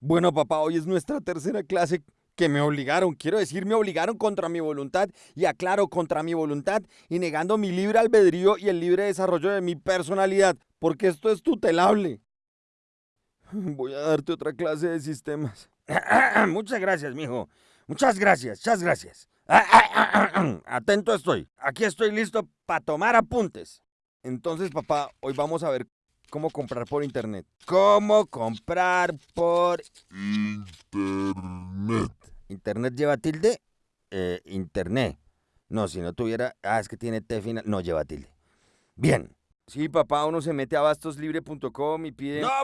Bueno, papá, hoy es nuestra tercera clase que me obligaron, quiero decir, me obligaron contra mi voluntad y aclaro contra mi voluntad y negando mi libre albedrío y el libre desarrollo de mi personalidad, porque esto es tutelable. Voy a darte otra clase de sistemas. Muchas gracias, mijo. Muchas gracias, muchas gracias. Atento estoy. Aquí estoy listo para tomar apuntes. Entonces, papá, hoy vamos a ver cómo comprar por internet. ¿Cómo comprar por Internet. internet lleva tilde? Eh, internet. No, si no tuviera. Ah, es que tiene T final. No lleva tilde. Bien. Sí, papá, uno se mete a bastoslibre.com y pide... ¡No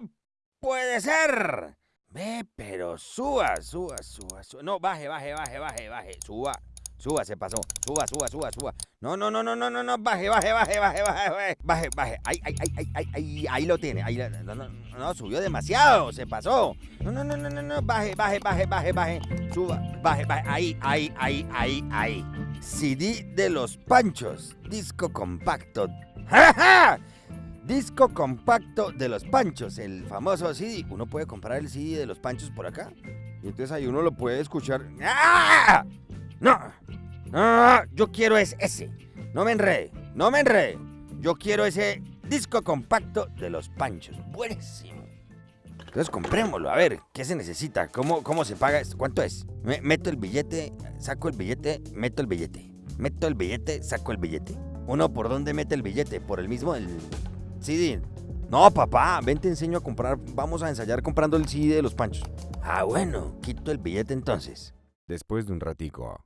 puede ser! Ve, pero suba, suba, suba, suba. No, baje, baje, baje, baje, baje. Suba, suba, se pasó. Suba, suba, suba, suba. No, no, no, no, no, no, no. Baje, baje, baje, baje, baje, baje. Baje. Ahí, ahí, ahí, ahí, ahí, ahí, lo tiene. Ahí, no, no, no, subió demasiado. Se pasó. No, no, no, no, no, no. Baje, baje, baje, baje, baje. Suba, baje, baje. Ahí, ahí, ahí, ahí, ahí. CD de los Panchos. Disco compacto. ¡Ja, ja! Disco compacto de los Panchos, el famoso CD. Uno puede comprar el CD de los Panchos por acá. Y entonces ahí uno lo puede escuchar. ¡Ah! No, no, yo quiero es ese. No me enrede, no me enrede. Yo quiero ese disco compacto de los Panchos. Buenísimo. Entonces comprémoslo, a ver, ¿qué se necesita? ¿Cómo, cómo se paga esto? ¿Cuánto es? Me- meto el billete, saco el billete, meto el billete. Meto el billete, saco el billete. Uno, ¿por dónde mete el billete? ¿Por el mismo el CD? No, papá, ven te enseño a comprar. Vamos a ensayar comprando el CD de los panchos. Ah, bueno, quito el billete entonces. Después de un ratico.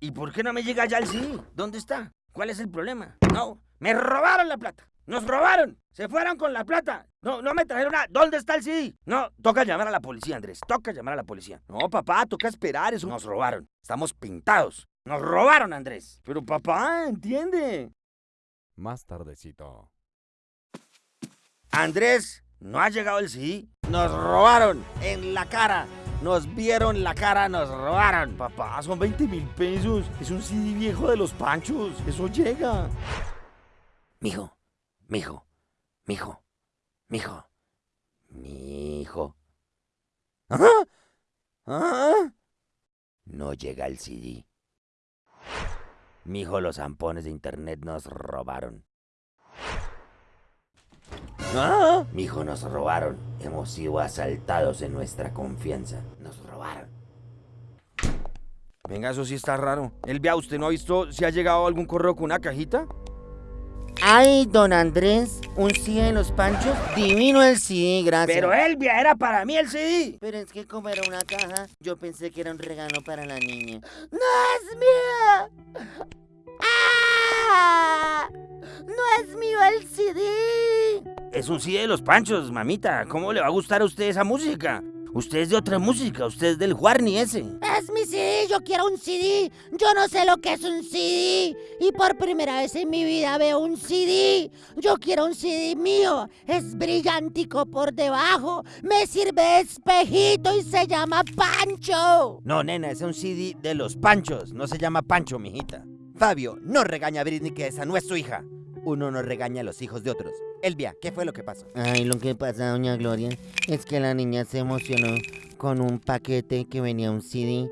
¿Y por qué no me llega ya el CD? ¿Dónde está? ¿Cuál es el problema? No, me robaron la plata. Nos robaron. Se fueron con la plata. No, no me trajeron nada. ¿Dónde está el CD? No, toca llamar a la policía, Andrés. Toca llamar a la policía. No, papá, toca esperar. Eso nos robaron. Estamos pintados. Nos robaron, Andrés. Pero papá, entiende. Más tardecito. Andrés, no ha llegado el CD. Nos robaron en la cara. Nos vieron la cara, nos robaron. Papá, son 20 mil pesos. Es un CD viejo de los panchos. Eso llega. Mijo, mijo, mijo, mijo, mijo. ¿Ah? ¿Ah? No llega el CD. Mijo, los zampones de internet nos robaron. ¿Ah? Mijo, nos robaron. Hemos sido asaltados en nuestra confianza. Nos robaron. Venga, eso sí está raro. Elvia, ¿usted no ha visto si ha llegado algún correo con una cajita? Ay, don Andrés, un CD de los panchos. Divino el CD, gracias. Pero Elvia, era para mí el CD. Pero es que como era una caja, yo pensé que era un regalo para la niña. ¡No es mío! ¡Ah! ¡No es mío el CD! Es un CD de los panchos, mamita. ¿Cómo le va a gustar a usted esa música? Usted es de otra música, usted es del Juarni ese. ¡Es mi CD! ¡Yo quiero un CD! ¡Yo no sé lo que es un CD! Y por primera vez en mi vida veo un CD. ¡Yo quiero un CD mío! Es brillantico por debajo. Me sirve de espejito y se llama Pancho. No, nena, es un CD de los panchos. No se llama Pancho, mijita. Fabio, no regaña a Britney que esa no es su hija. Uno no regaña a los hijos de otros. Elvia, ¿qué fue lo que pasó? Ay, lo que pasa, doña Gloria, es que la niña se emocionó con un paquete que venía un CD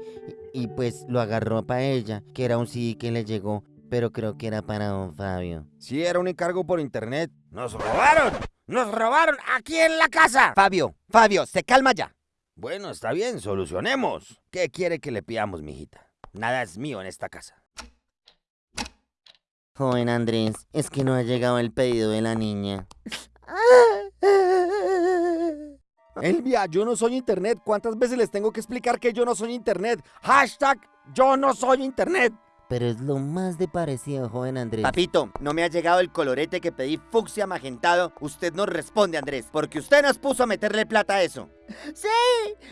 y, pues lo agarró para ella, que era un CD que le llegó, pero creo que era para don Fabio. Sí, era un encargo por internet. ¡Nos robaron! ¡Nos robaron aquí en la casa! Fabio, Fabio, se calma ya. Bueno, está bien, solucionemos. ¿Qué quiere que le pidamos, mijita? Nada es mío en esta casa. Joven Andrés, es que no ha llegado el pedido de la niña. Elvia, yo no soy internet. ¿Cuántas veces les tengo que explicar que yo no soy internet? Hashtag yo no soy internet. Pero es lo más de parecido, joven Andrés. Papito, no me ha llegado el colorete que pedí fucsia magentado. Usted no responde, Andrés, porque usted nos puso a meterle plata a eso. Sí,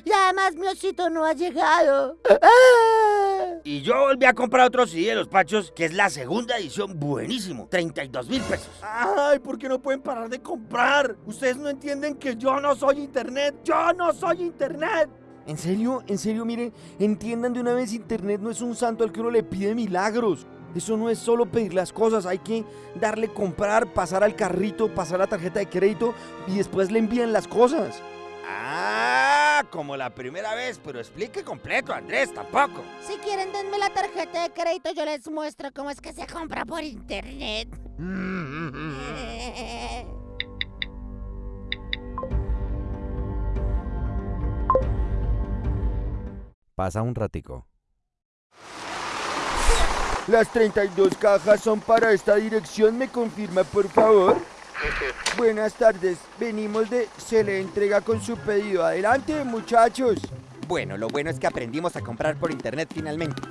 y además mi osito no ha llegado. ¡Ah! Y yo volví a comprar otro CD de los Pachos, que es la segunda edición, buenísimo. 32 mil pesos. Ay, ¿por qué no pueden parar de comprar? Ustedes no entienden que yo no soy internet. Yo no soy internet. En serio, en serio, miren, entiendan de una vez, internet no es un santo al que uno le pide milagros. Eso no es solo pedir las cosas, hay que darle comprar, pasar al carrito, pasar la tarjeta de crédito y después le envían las cosas. ¡Ah! como la primera vez, pero explique completo, Andrés, tampoco. Si quieren, denme la tarjeta de crédito, yo les muestro cómo es que se compra por internet. Pasa un ratico. Las 32 cajas son para esta dirección, ¿me confirma por favor? Buenas tardes, venimos de Se le entrega con su pedido. Adelante muchachos. Bueno, lo bueno es que aprendimos a comprar por internet finalmente.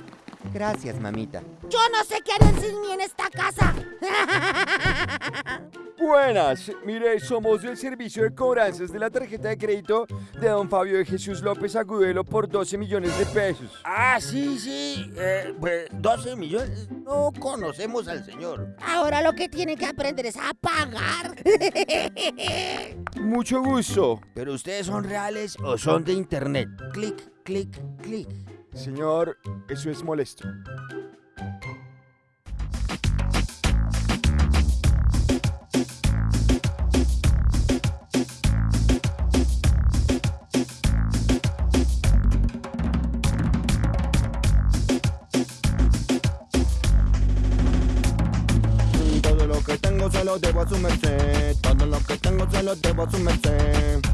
Gracias, mamita. Yo no sé qué harían sin mí en esta casa. Buenas, mire, somos del servicio de cobranzas de la tarjeta de crédito de don Fabio de Jesús López Agudelo por 12 millones de pesos. Ah, sí, sí, eh, pues 12 millones. No conocemos al señor. Ahora lo que tienen que aprender es a pagar. Mucho gusto. Pero ustedes son reales o son de internet. Clic, clic, clic. Señor, eso es molesto. Todo lo que tengo se lo debo a su merced. Todo lo que tengo se lo debo a su merced.